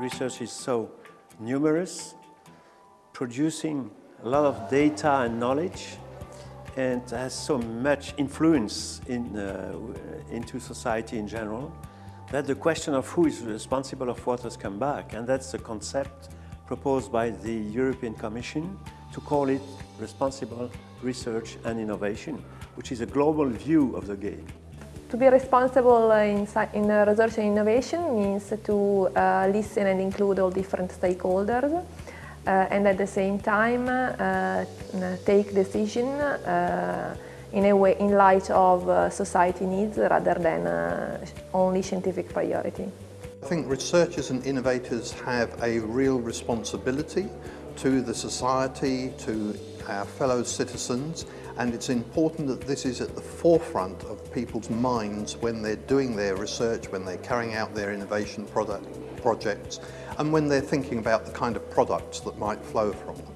research is so numerous, producing a lot of data and knowledge, and has so much influence in, uh, into society in general, that the question of who is responsible of what has come back, and that's the concept proposed by the European Commission to call it responsible research and innovation, which is a global view of the game. To be responsible in, in research and innovation means to uh, listen and include all different stakeholders uh, and at the same time uh, take decision uh, in a way in light of uh, society needs rather than uh, only scientific priority. I think researchers and innovators have a real responsibility to the society, to our fellow citizens and it's important that this is at the forefront of people's minds when they're doing their research, when they're carrying out their innovation product, projects and when they're thinking about the kind of products that might flow from them.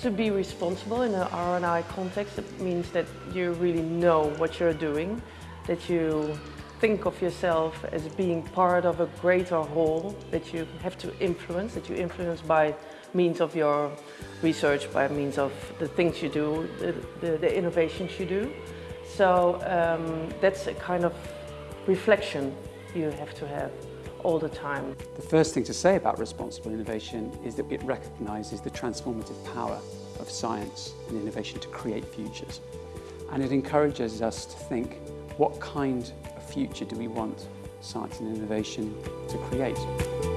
To be responsible in an R&I context, it means that you really know what you're doing, that you think of yourself as being part of a greater whole that you have to influence, that you influence by means of your research, by means of the things you do, the, the, the innovations you do. So um, that's a kind of reflection you have to have all the time. The first thing to say about responsible innovation is that it recognises the transformative power of science and innovation to create futures. And it encourages us to think, what kind future do we want science and innovation to create?